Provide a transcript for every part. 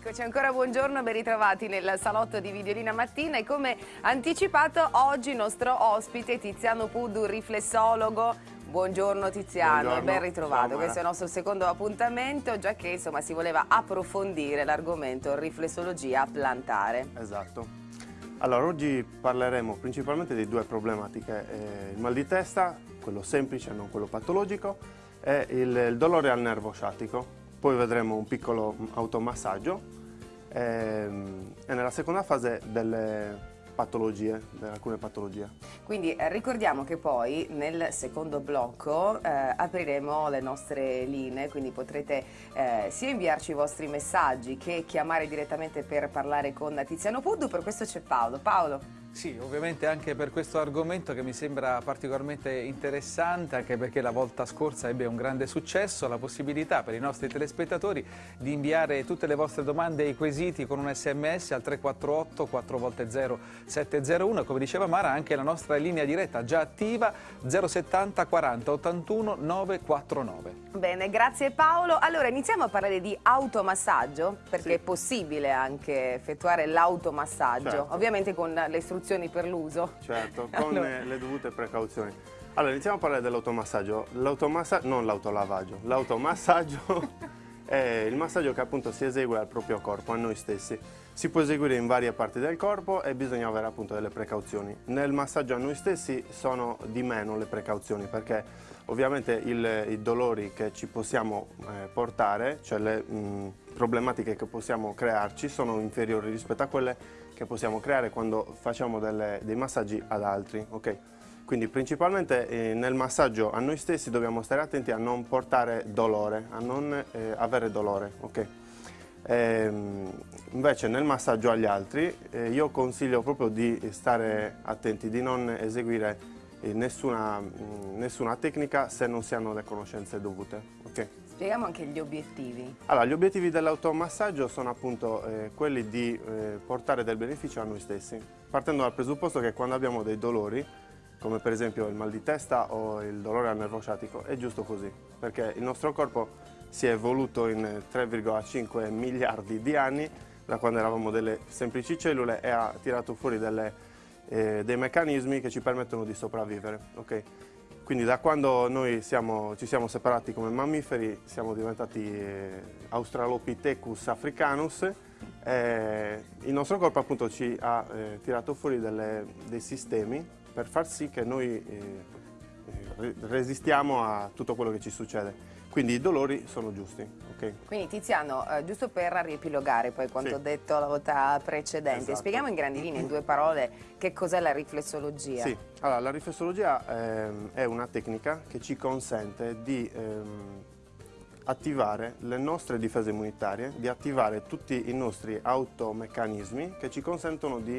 Eccoci ancora, buongiorno, ben ritrovati nel salotto di Videolina Mattina e come anticipato oggi il nostro ospite Tiziano Puddu, riflessologo. Buongiorno Tiziano, Buongiorno. ben ritrovato, Ciao, questo è il nostro secondo appuntamento, già che insomma si voleva approfondire l'argomento riflessologia plantare. Esatto. Allora, oggi parleremo principalmente di due problematiche, eh, il mal di testa, quello semplice, non quello patologico, e il, il dolore al nervo sciatico. Poi vedremo un piccolo automassaggio ehm, e nella seconda fase delle patologie, alcune patologie. Quindi eh, ricordiamo che poi nel secondo blocco eh, apriremo le nostre linee, quindi potrete eh, sia inviarci i vostri messaggi che chiamare direttamente per parlare con Tiziano Puddu, per questo c'è Paolo. Paolo. Sì, ovviamente anche per questo argomento che mi sembra particolarmente interessante, anche perché la volta scorsa ebbe un grande successo, la possibilità per i nostri telespettatori di inviare tutte le vostre domande e i quesiti con un sms al 348 4 volte 0 701, come diceva Mara anche la nostra linea diretta già attiva 070 40 81 949. Bene, grazie Paolo. Allora iniziamo a parlare di automassaggio, perché Sì. è possibile anche effettuare l'automassaggio, Certo. ovviamente con le istruzioni per l'uso. Certo, con Allora. le dovute precauzioni. Allora, iniziamo a parlare dell'automassaggio. L'automassaggio, non l'autolavaggio, l'automassaggio è il massaggio che appunto si esegue al proprio corpo, a noi stessi. Si può eseguire in varie parti del corpo e bisogna avere appunto delle precauzioni. Nel massaggio a noi stessi sono di meno le precauzioni perché ovviamente il- i dolori che ci possiamo eh, portare, cioè le mh, problematiche che possiamo crearci sono inferiori rispetto a quelle che possiamo creare quando facciamo delle- dei massaggi ad altri. ok? Quindi principalmente eh, nel massaggio a noi stessi dobbiamo stare attenti a non portare dolore, a non eh, avere dolore. ok? Ehm, invece nel massaggio agli altri eh, io consiglio proprio di stare attenti, di non eseguire eh, nessuna, mh, nessuna tecnica se non si hanno le conoscenze dovute. Spieghiamo anche gli obiettivi. Allora, gli obiettivi dell'automassaggio sono appunto eh, quelli di eh, portare del beneficio a noi stessi, partendo dal presupposto che quando abbiamo dei dolori, come per esempio il mal di testa o il dolore al nervo sciatico, è giusto così, perché il nostro corpo si è evoluto in 3,5 miliardi di anni, da quando eravamo delle semplici cellule, e ha tirato fuori delle, eh, dei meccanismi che ci permettono di sopravvivere. ok? Quindi da quando noi siamo- ci siamo separati come mammiferi siamo diventati eh, Australopithecus africanus e il nostro corpo appunto ci ha eh, tirato fuori delle- dei sistemi per far sì che noi eh, resistiamo a tutto quello che ci succede. Quindi i dolori sono giusti. ok? Quindi Tiziano, eh, giusto per riepilogare poi quanto Sì. ho detto la volta precedente, Esatto. spieghiamo in grandi linee, in due parole, che cos'è la riflessologia. Sì, allora la riflessologia ehm, è una tecnica che ci consente di ehm, attivare le nostre difese immunitarie, di attivare tutti i nostri automeccanismi che ci consentono di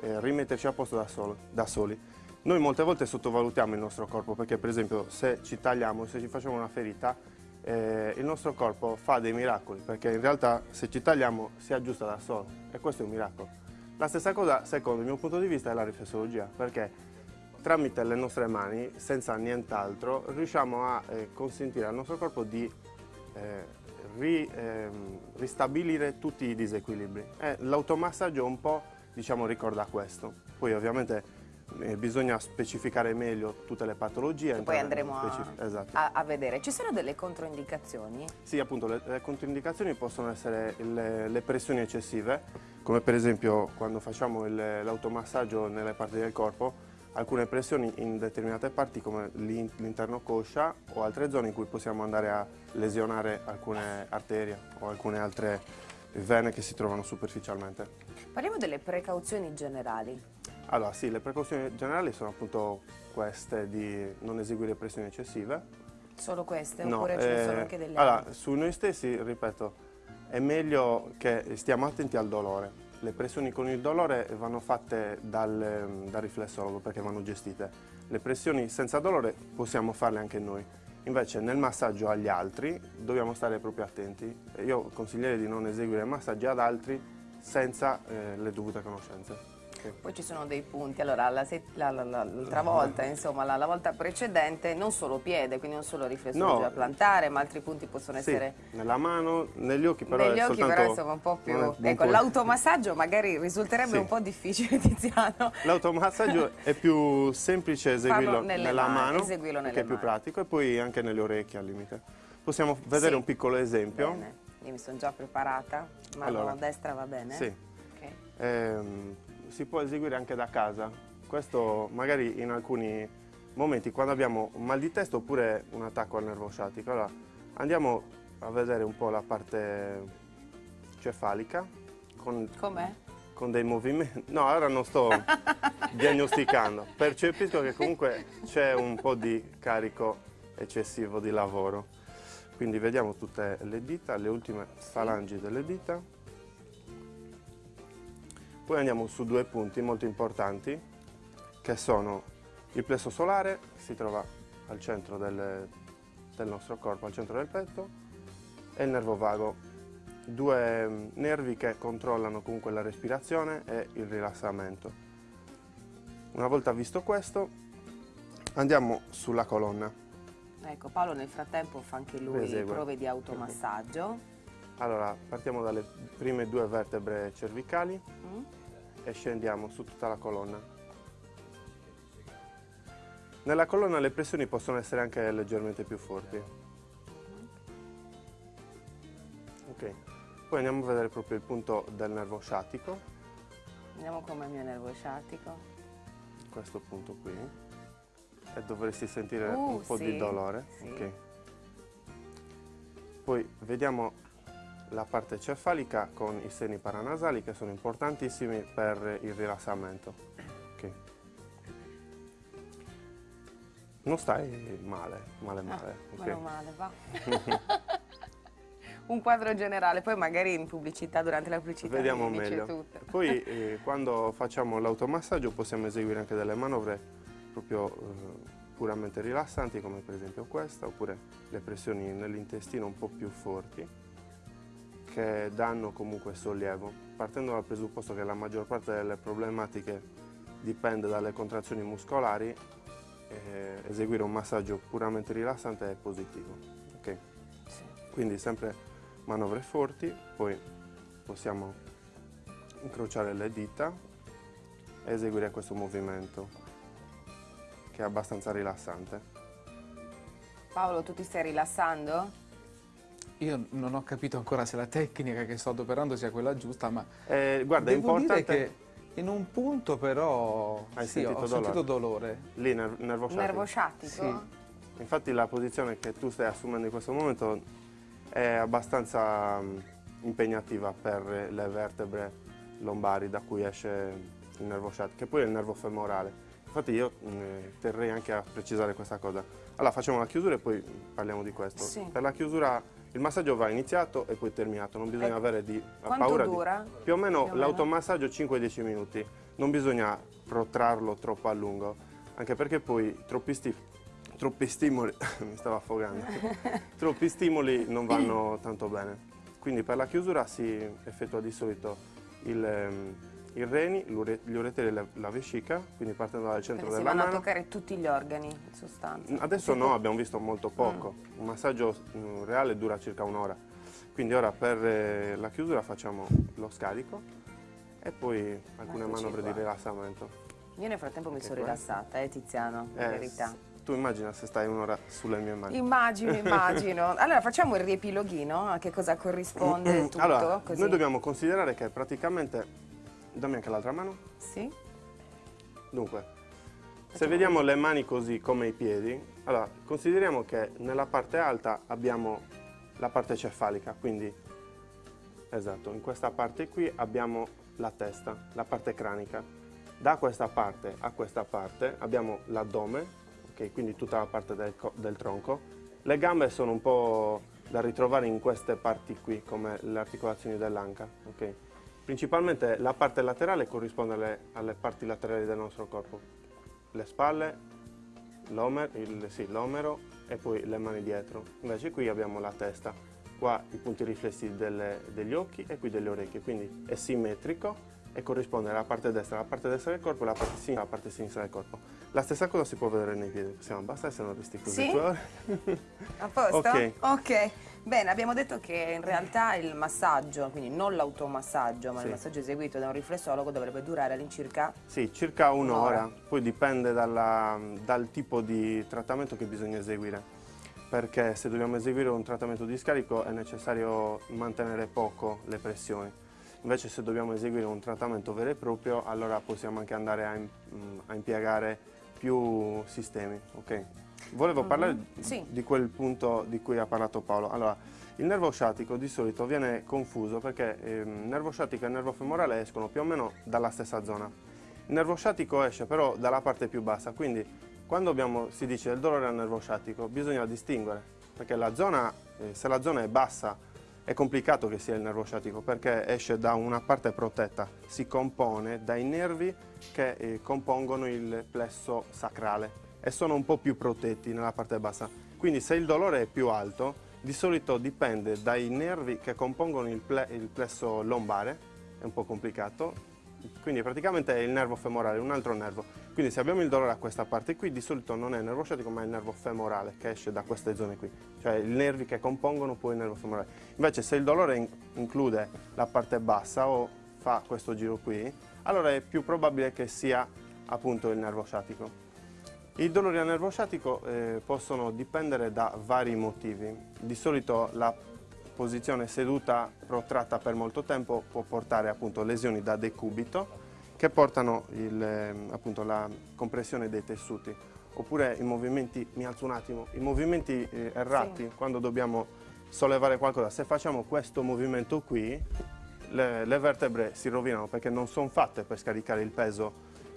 eh, rimetterci a posto da, solo- da soli. Noi molte volte sottovalutiamo il nostro corpo perché per esempio se ci tagliamo, se ci facciamo una ferita, eh, il nostro corpo fa dei miracoli perché in realtà se ci tagliamo si aggiusta da solo e questo è un miracolo. La stessa cosa, secondo il mio punto di vista, è la riflessologia, perché tramite le nostre mani, senza nient'altro, riusciamo a eh, consentire al nostro corpo di eh, ri- ehm, ristabilire tutti i disequilibri. L'automassaggio un po' diciamo, ricorda questo. Poi ovviamente eh, bisogna specificare meglio tutte le patologie. Poi andremo a. Esatto. a- a vedere. Ci sono delle controindicazioni? Sì, appunto, le, le controindicazioni possono essere le, le pressioni eccessive, come per esempio quando facciamo l'automassaggio nelle parti del corpo, alcune pressioni in determinate parti come l'in- l'interno coscia o altre zone in cui possiamo andare a lesionare alcune arterie o alcune altre vene che si trovano superficialmente. Parliamo delle precauzioni generali. Allora sì, le precauzioni generali sono appunto queste di non eseguire pressioni eccessive, Solo queste? No, oppure ce ne sono eh, anche delle allora, altre? su noi stessi, ripeto, è meglio che stiamo attenti al dolore. Le pressioni con il dolore vanno fatte dal, dal riflessologo perché vanno gestite. Le pressioni senza dolore possiamo farle anche noi. Invece nel massaggio agli altri dobbiamo stare proprio attenti. Io consiglierei di non eseguire massaggi ad altri senza eh, le dovute conoscenze. Poi ci sono dei punti, allora l'altra volta, insomma, la, la, volta precedente, non solo piede, quindi non solo riflesso no. plantare, ma altri punti possono sì, essere... nella mano, negli occhi però Negli occhi soltanto... però insomma un po' più... Ecco, l'automassaggio magari risulterebbe sì. un po' difficile, Tiziano. L'automassaggio è più semplice eseguirlo nella mano, eseguirlo nelle che è più pratico, e poi anche nelle orecchie al limite. Possiamo vedere un piccolo esempio. Bene. Io mi sono già preparata, mano allora, destra va bene? Sì. Okay. Ehm, si può eseguire anche da casa. Questo magari in alcuni momenti quando abbiamo un mal di testa oppure un attacco al nervo sciatico. Allora, andiamo a vedere un po' la parte cefalica. Con, Com'è? Con dei movimenti. No, ora non sto diagnosticando. Percepisco che comunque c'è un po' di carico eccessivo di lavoro. Quindi vediamo tutte le dita, le ultime falangi delle dita. Poi andiamo su due punti molto importanti, che sono il plesso solare, si trova al centro del, del nostro corpo, al centro del petto, e il nervo vago, due mm, nervi che controllano comunque la respirazione e il rilassamento. Una volta visto questo, andiamo sulla colonna. Ecco, Paolo nel frattempo fa anche lui Esegue. prove di automassaggio. Allora, partiamo dalle prime due vertebre cervicali mm. e scendiamo su tutta la colonna. Nella colonna le pressioni possono essere anche leggermente più forti. Mm. Ok, poi andiamo a vedere proprio il punto del nervo sciatico. Vediamo come il mio nervo sciatico. Questo punto qui e dovresti sentire uh, un po' sì, di dolore. Sì. Okay. Poi vediamo la parte cefalica con i seni paranasali che sono importantissimi per il rilassamento. Okay. Non stai male, male male. No, okay. male, va. un quadro generale, poi magari in pubblicità, durante la pubblicità Vediamo meglio. Poi eh, quando facciamo l'automassaggio possiamo eseguire anche delle manovre proprio eh, puramente rilassanti come per esempio questa oppure le pressioni nell'intestino un po' più forti che danno comunque sollievo partendo dal presupposto che la maggior parte delle problematiche dipende dalle contrazioni muscolari eh, eseguire un massaggio puramente rilassante è positivo okay? sì. quindi sempre manovre forti poi possiamo incrociare le dita e eseguire questo movimento che è abbastanza rilassante. Paolo, tu ti stai rilassando? Io non ho capito ancora se la tecnica che sto adoperando sia quella giusta, ma eh, guarda, devo è importante... dire che in un punto però Hai sì, sentito ho dolore. sentito dolore. Lì, ner nervo sciatico? Nervo sciatico? Sì. Infatti la posizione che tu stai assumendo in questo momento è abbastanza mm, impegnativa per le vertebre lombari da cui esce il nervo sciatico, che poi è il nervo femorale. Infatti io mh, mm, terrei anche a precisare questa cosa. Allora facciamo la chiusura e poi parliamo di questo. Sì. Per la chiusura il massaggio va iniziato e poi terminato, non bisogna ecco. avere di, paura dura? di... Più o meno l'automassaggio 5-10 minuti, non bisogna protrarlo troppo a lungo, anche perché poi troppi, sti... troppi stimoli, mi stavo affogando, troppi stimoli non vanno tanto bene. Quindi per la chiusura si effettua di solito il ehm, i reni, gli ureteri e la vescica, quindi partendo dal centro quindi della mano. si vanno a toccare tutti gli organi in sostanza. Adesso no, abbiamo visto molto poco. Mm. Un massaggio mm, reale dura circa un'ora. Quindi ora per eh, la chiusura facciamo lo scarico e poi alcune Eccoci manovre qua. di rilassamento. Io nel frattempo mi sono rilassata, eh Tiziano, in eh, verità. Tu immagina se stai un'ora sulle mie mani. Immagino, immagino. allora facciamo il riepiloghino, a che cosa corrisponde tutto? Allora, così. noi dobbiamo considerare che praticamente Dammi anche l'altra mano. Sì. Dunque, se vediamo le mani così come i piedi, allora consideriamo che nella parte alta abbiamo la parte cefalica, quindi esatto, in questa parte qui abbiamo la testa, la parte cranica. Da questa parte a questa parte abbiamo l'addome, okay, quindi tutta la parte del, del tronco. Le gambe sono un po' da ritrovare in queste parti qui, come le articolazioni dell'anca. Okay. Principalmente la parte laterale corrisponde alle, alle parti laterali del nostro corpo, le spalle, l'omero sì, e poi le mani dietro. Invece qui abbiamo la testa, qua i punti riflessi delle, degli occhi e qui delle orecchie, quindi è simmetrico e corrisponde alla parte destra, alla parte destra del corpo e alla parte sinistra, alla parte sinistra del corpo. La stessa cosa si può vedere nei piedi, possiamo abbassare se non resti così. Sì? A posto? Ok. Ok. Bene, abbiamo detto che in realtà il massaggio, quindi non l'automassaggio, ma Sì. il massaggio eseguito da un riflessologo dovrebbe durare all'incirca Sì, circa un'ora, poi dipende dalla- dal tipo di trattamento che bisogna eseguire, perché se dobbiamo eseguire un trattamento di scarico è necessario mantenere poco le pressioni, invece se dobbiamo eseguire un trattamento vero e proprio allora possiamo anche andare a, a impiegare più sistemi. ok? Volevo parlare Mhm, sì. di quel punto di cui ha parlato Paolo. Allora, il nervo sciatico di solito viene confuso perché il nervo sciatico e il nervo femorale escono più o meno dalla stessa zona. Il nervo sciatico esce però dalla parte più bassa, quindi quando abbiamo- si dice del dolore al nervo sciatico bisogna distinguere, perché la zona, eh, se la zona è bassa è complicato che sia il nervo sciatico perché esce da una parte protetta, si compone dai nervi che eh, compongono il plesso sacrale e sono un po' più protetti nella parte bassa. Quindi se il dolore è più alto, di solito dipende dai nervi che compongono il, ple- il plesso lombare, è un po' complicato, quindi praticamente è il nervo femorale, un altro nervo. Quindi se abbiamo il dolore a questa parte qui, di solito non è il nervo sciatico, ma è il nervo femorale che esce da queste zone qui, cioè i nervi che compongono poi il nervo femorale. Invece se il dolore in- include la parte bassa o fa questo giro qui, allora è più probabile che sia appunto il nervo sciatico. I dolori al nervo sciatico eh, possono dipendere da vari motivi. Di solito la posizione seduta protratta per molto tempo può portare appunto lesioni da decubito che portano il, ehm, appunto, la compressione dei tessuti oppure i movimenti, mi alzo un attimo, i movimenti eh, errati quando dobbiamo sollevare qualcosa. Se facciamo questo movimento qui le, le vertebre si rovinano perché non sono fatte per scaricare il peso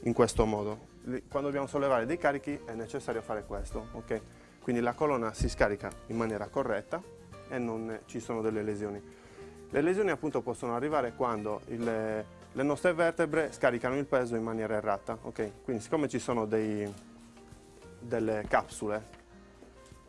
in questo modo. Quando dobbiamo sollevare dei carichi è necessario fare questo, ok? Quindi la colonna si scarica in maniera corretta e non ci sono delle lesioni. Le lesioni appunto possono arrivare quando il- le nostre vertebre scaricano il peso in maniera errata, ok? Quindi siccome ci sono dei- delle capsule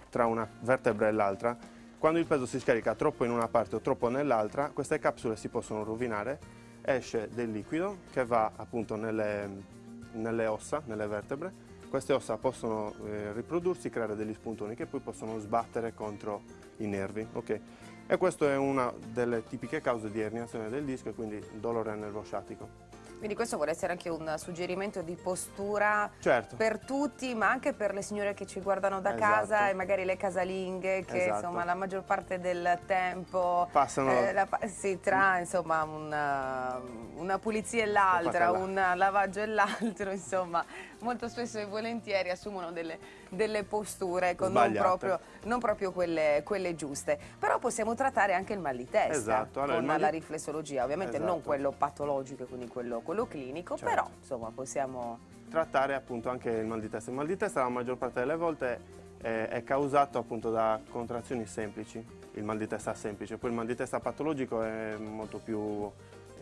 tra una vertebra e l'altra, quando il peso si scarica troppo in una parte o troppo nell'altra, queste capsule si possono rovinare, esce del liquido che va appunto nelle, nelle ossa, nelle vertebre, queste ossa possono eh, riprodursi, creare degli spuntoni che poi possono sbattere contro i nervi. ok? E questa è una delle tipiche cause di erniazione del disco e quindi dolore al nervo sciatico. Quindi questo vuole essere anche un suggerimento di postura Certo. per tutti, ma anche per le signore che ci guardano da Esatto. casa e magari le casalinghe che Esatto. insomma la maggior parte del tempo Passano- eh, la si tra insomma una, una pulizia e l'altra, un lavaggio e l'altro, insomma molto spesso e volentieri assumono delle, delle posture ecco, non proprio, non proprio quelle, quelle giuste. Però possiamo trattare anche il mal di testa Esatto, allora, con mal la riflessologia, ovviamente non Esatto. quello patologico, quindi quello, quello clinico, Certo. però insomma possiamo... trattare appunto anche il mal di testa. Il mal di testa la maggior parte delle volte eh, è causato appunto da contrazioni semplici, il mal di testa semplice, poi il mal di testa patologico è molto più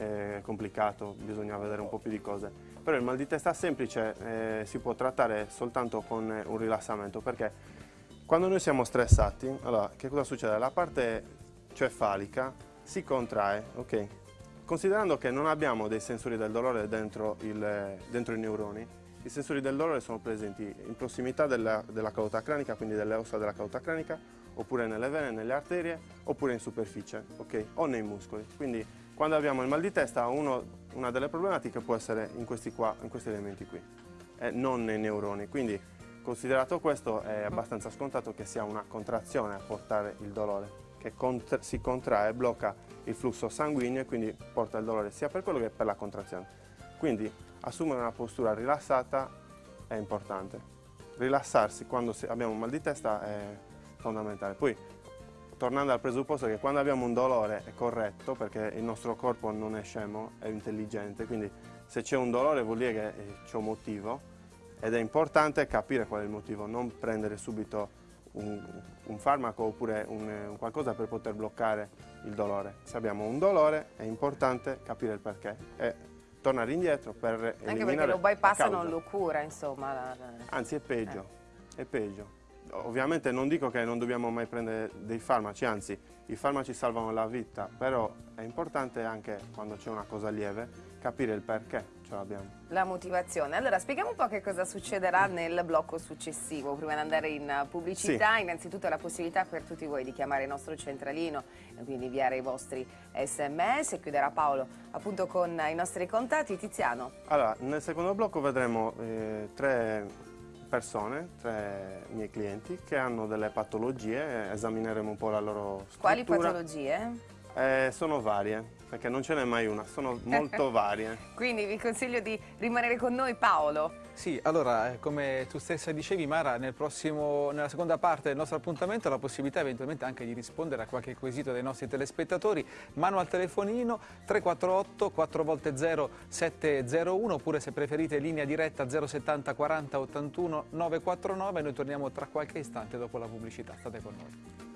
eh, complicato, bisogna vedere un po' più di cose. Però il mal di testa semplice eh, si può trattare soltanto con eh, un rilassamento perché quando noi siamo stressati, allora che cosa succede? La parte cefalica si contrae, ok? Considerando che non abbiamo dei sensori del dolore dentro, il- dentro i neuroni, i sensori del dolore sono presenti in prossimità della, della cauda cranica, quindi delle ossa della cauda cranica, oppure nelle vene, nelle arterie, oppure in superficie, ok? O nei muscoli. Quindi quando abbiamo il mal di testa, uno- una delle problematiche può essere in questi, qua, in questi elementi qui, e non nei neuroni. Quindi considerato questo è abbastanza scontato che sia una contrazione a portare il dolore, che cont- si contrae, blocca il flusso sanguigno e quindi porta il dolore sia per quello che per la contrazione. Quindi assumere una postura rilassata è importante. Rilassarsi quando abbiamo un mal di testa è fondamentale. Poi, tornando al presupposto che quando abbiamo un dolore è corretto, perché il nostro corpo non è scemo, è intelligente, quindi se c'è un dolore vuol dire che eh, c'è un motivo ed è importante capire qual è il motivo, non prendere subito un, un farmaco oppure un, un qualcosa per poter bloccare il dolore. Se abbiamo un dolore è importante capire il perché e tornare indietro per eliminare Anche perché lo bypass non lo cura, insomma. la- Anzi è peggio, è peggio. Ovviamente non dico che non dobbiamo mai prendere dei farmaci, anzi i farmaci salvano la vita, però è importante anche quando c'è una cosa lieve capire il perché ce l'abbiamo. La motivazione. Allora spieghiamo un po' che cosa succederà nel blocco successivo. Prima di andare in pubblicità, sì. innanzitutto la possibilità per tutti voi di chiamare il nostro centralino e quindi inviare i vostri sms. Chiuderà Paolo appunto con i nostri contatti. Tiziano. Allora, nel secondo blocco vedremo eh, tre persone, tre miei clienti, che hanno delle patologie, esamineremo un po' la loro struttura. Quali patologie? Eh, sono varie, perché non ce n'è mai una, sono molto varie. Quindi vi consiglio di rimanere con noi Paolo. Sì, allora, eh, come tu stessa dicevi Mara, nel prossimo, nella seconda parte del nostro appuntamento la possibilità eventualmente anche di rispondere a qualche quesito dei nostri telespettatori, mano al telefonino 348 4 volte 0 701 oppure se preferite linea diretta 070 40 81 949, noi torniamo tra qualche istante dopo la pubblicità, state con noi.